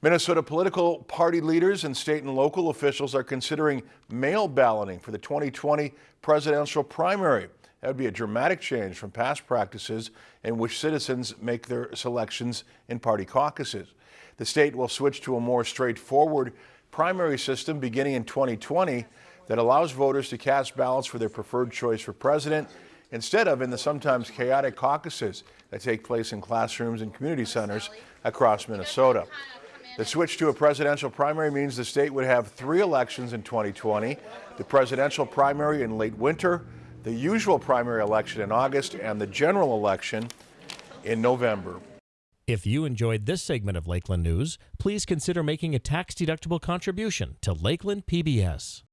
Minnesota political party leaders and state and local officials are considering mail balloting for the 2020 presidential primary. That would be a dramatic change from past practices in which citizens make their selections in party caucuses. The state will switch to a more straightforward primary system beginning in 2020 that allows voters to cast ballots for their preferred choice for president instead of in the sometimes chaotic caucuses that take place in classrooms and community centers across Minnesota. The switch to a presidential primary means the state would have three elections in 2020, the presidential primary in late winter, the usual primary election in August, and the general election in November. If you enjoyed this segment of Lakeland News, please consider making a tax-deductible contribution to Lakeland PBS.